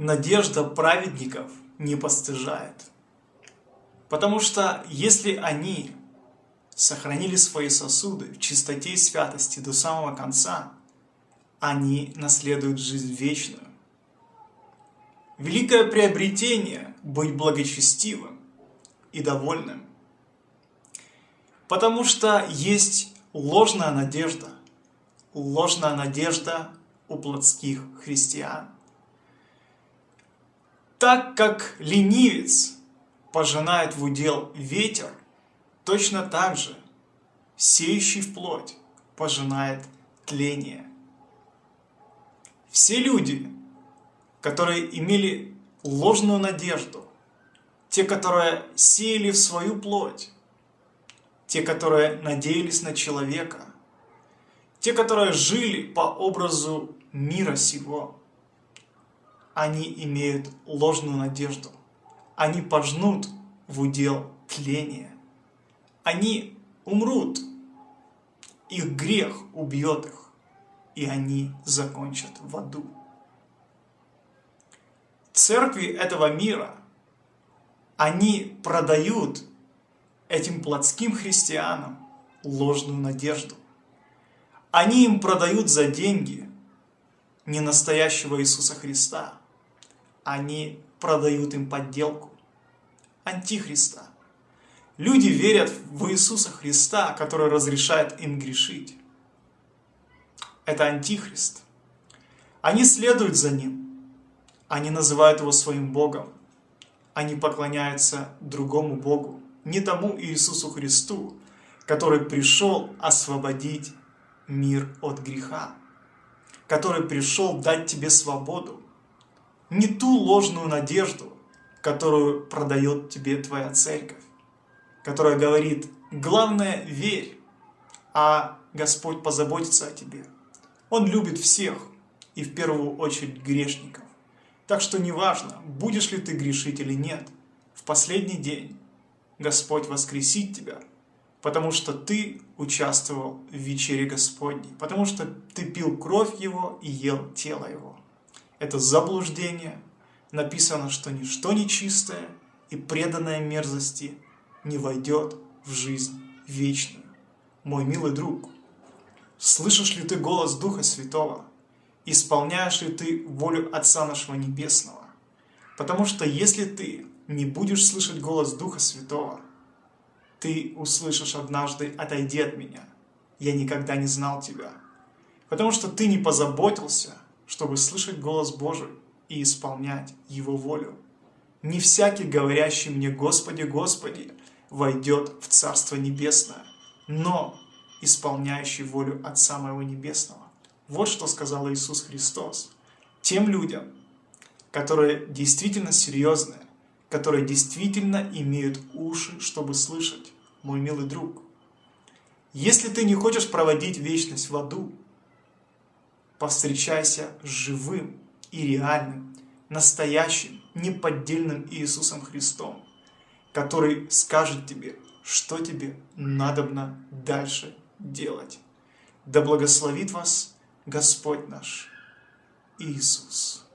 надежда праведников не постыжает. Потому что если они сохранили свои сосуды в чистоте и святости до самого конца, они наследуют жизнь вечную. Великое приобретение – быть благочестивым и довольным. Потому что есть ложная надежда, ложная надежда у плотских христиан. Так как ленивец пожинает в удел ветер, точно так же сеющий в плоть пожинает тление. Все люди, которые имели ложную надежду, те, которые сеяли в свою плоть, те, которые надеялись на человека, те, которые жили по образу мира сего, они имеют ложную надежду. Они пожнут в удел тления. Они умрут. Их грех убьет их, и они закончат в аду. Церкви этого мира, они продают этим плотским христианам ложную надежду. Они им продают за деньги не настоящего Иисуса Христа. Они продают им подделку, антихриста. Люди верят в Иисуса Христа, который разрешает им грешить. Это антихрист. Они следуют за ним. Они называют его своим Богом. Они поклоняются другому Богу не тому Иисусу Христу, который пришел освободить мир от греха, который пришел дать тебе свободу, не ту ложную надежду, которую продает тебе твоя церковь, которая говорит, главное верь, а Господь позаботится о тебе. Он любит всех, и в первую очередь грешников. Так что неважно, будешь ли ты грешить или нет, в последний день Господь воскресит тебя, потому что ты участвовал в вечере Господней, потому что ты пил кровь Его и ел тело Его. Это заблуждение. Написано, что ничто нечистое и преданное мерзости не войдет в жизнь вечную. Мой милый друг, слышишь ли ты голос Духа Святого? Исполняешь ли ты волю Отца нашего Небесного? Потому что если ты не будешь слышать голос Духа Святого, ты услышишь однажды «Отойди от меня, я никогда не знал тебя». Потому что ты не позаботился, чтобы слышать голос Божий и исполнять Его волю. Не всякий, говорящий мне «Господи, Господи», войдет в Царство Небесное, но исполняющий волю Отца Моего Небесного. Вот что сказал Иисус Христос тем людям, которые действительно серьезные, которые действительно имеют уши, чтобы слышать, мой милый друг. Если ты не хочешь проводить вечность в аду, повстречайся с живым и реальным, настоящим, неподдельным Иисусом Христом, который скажет тебе, что тебе надобно дальше делать. Да благословит вас Господь наш Иисус.